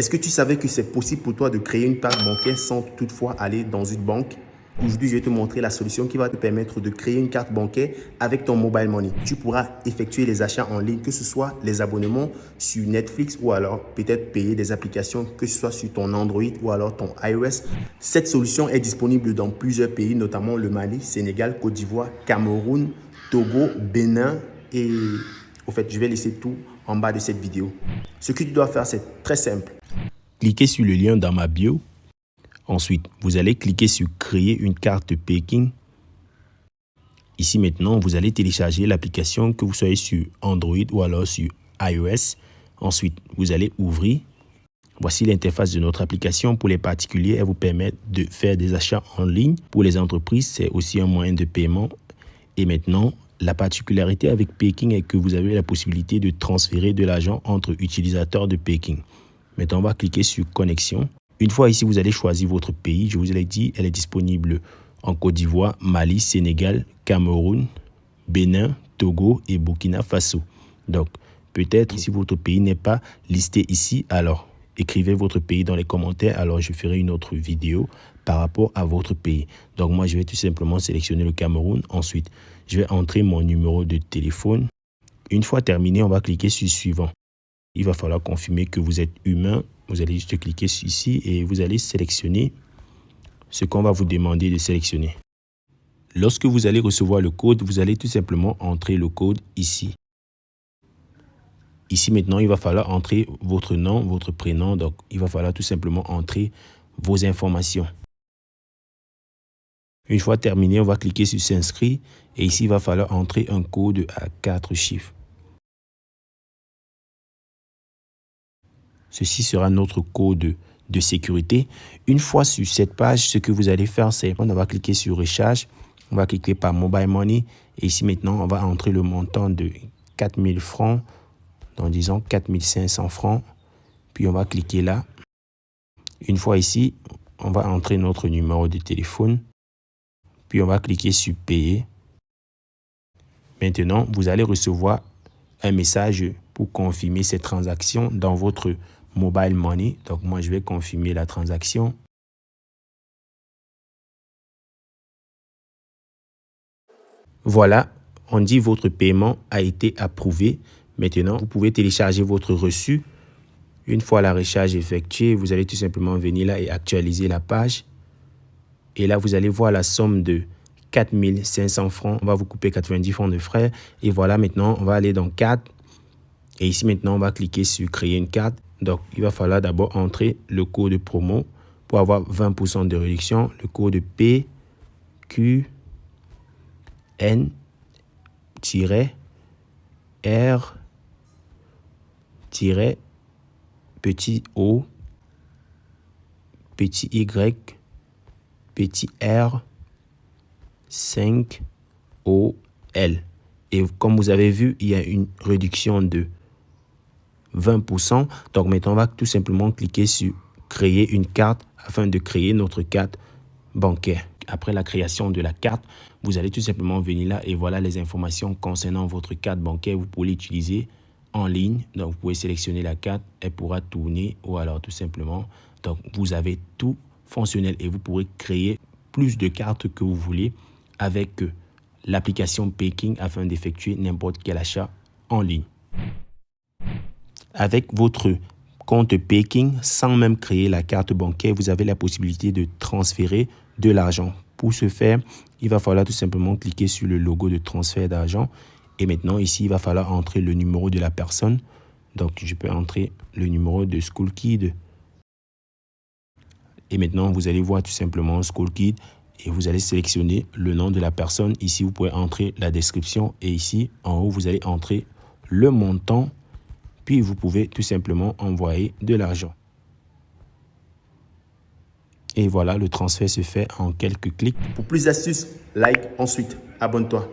Est-ce que tu savais que c'est possible pour toi de créer une carte bancaire sans toutefois aller dans une banque? Aujourd'hui, je vais te montrer la solution qui va te permettre de créer une carte bancaire avec ton mobile money. Tu pourras effectuer les achats en ligne, que ce soit les abonnements sur Netflix ou alors peut-être payer des applications, que ce soit sur ton Android ou alors ton iOS. Cette solution est disponible dans plusieurs pays, notamment le Mali, Sénégal, Côte d'Ivoire, Cameroun, Togo, Bénin et au fait, je vais laisser tout en bas de cette vidéo. Ce que tu dois faire, c'est très simple. Cliquez sur le lien dans ma bio Ensuite, vous allez cliquer sur créer une carte Peking. Ici maintenant, vous allez télécharger l'application que vous soyez sur Android ou alors sur iOS. Ensuite, vous allez ouvrir. Voici l'interface de notre application pour les particuliers. Elle vous permet de faire des achats en ligne. Pour les entreprises, c'est aussi un moyen de paiement. Et maintenant, la particularité avec Peking est que vous avez la possibilité de transférer de l'argent entre utilisateurs de Peking. Maintenant, on va cliquer sur connexion. Une fois ici, vous allez choisir votre pays. Je vous l'ai dit, elle est disponible en Côte d'Ivoire, Mali, Sénégal, Cameroun, Bénin, Togo et Burkina Faso. Donc, peut-être si votre pays n'est pas listé ici, alors écrivez votre pays dans les commentaires. Alors, je ferai une autre vidéo par rapport à votre pays. Donc, moi, je vais tout simplement sélectionner le Cameroun. Ensuite, je vais entrer mon numéro de téléphone. Une fois terminé, on va cliquer sur suivant. Il va falloir confirmer que vous êtes humain vous allez juste cliquer ici et vous allez sélectionner ce qu'on va vous demander de sélectionner. Lorsque vous allez recevoir le code, vous allez tout simplement entrer le code ici. Ici maintenant, il va falloir entrer votre nom, votre prénom. Donc, il va falloir tout simplement entrer vos informations. Une fois terminé, on va cliquer sur s'inscrire et ici, il va falloir entrer un code à quatre chiffres. Ceci sera notre code de sécurité. Une fois sur cette page, ce que vous allez faire, c'est on va cliquer sur Recharge. On va cliquer par Mobile Money. Et ici, maintenant, on va entrer le montant de 4000 francs. Donc, disons 4500 francs. Puis, on va cliquer là. Une fois ici, on va entrer notre numéro de téléphone. Puis, on va cliquer sur Payer. Maintenant, vous allez recevoir un message pour confirmer ces transactions dans votre Mobile Money. Donc, moi, je vais confirmer la transaction. Voilà, on dit votre paiement a été approuvé. Maintenant, vous pouvez télécharger votre reçu. Une fois la recharge effectuée, vous allez tout simplement venir là et actualiser la page. Et là, vous allez voir la somme de 4500 francs. On va vous couper 90 francs de frais. Et voilà, maintenant, on va aller dans 4. Et ici, maintenant, on va cliquer sur créer une carte. Donc, il va falloir d'abord entrer le code promo pour avoir 20% de réduction. Le code P, Q, N, R, petit O, petit Y, petit R, 5, O, L. Et comme vous avez vu, il y a une réduction de 20%. Donc maintenant, on va tout simplement cliquer sur créer une carte afin de créer notre carte bancaire. Après la création de la carte, vous allez tout simplement venir là et voilà les informations concernant votre carte bancaire. Vous pouvez l'utiliser en ligne. Donc, vous pouvez sélectionner la carte, elle pourra tourner ou alors tout simplement. Donc, vous avez tout fonctionnel et vous pourrez créer plus de cartes que vous voulez avec l'application Peking afin d'effectuer n'importe quel achat en ligne avec votre compte Peking, sans même créer la carte bancaire, vous avez la possibilité de transférer de l'argent. Pour ce faire, il va falloir tout simplement cliquer sur le logo de transfert d'argent. Et maintenant, ici, il va falloir entrer le numéro de la personne. Donc, je peux entrer le numéro de School Kid. Et maintenant, vous allez voir tout simplement School Kid et vous allez sélectionner le nom de la personne. Ici, vous pouvez entrer la description et ici, en haut, vous allez entrer le montant puis vous pouvez tout simplement envoyer de l'argent. Et voilà, le transfert se fait en quelques clics. Pour plus d'astuces, like, ensuite, abonne-toi.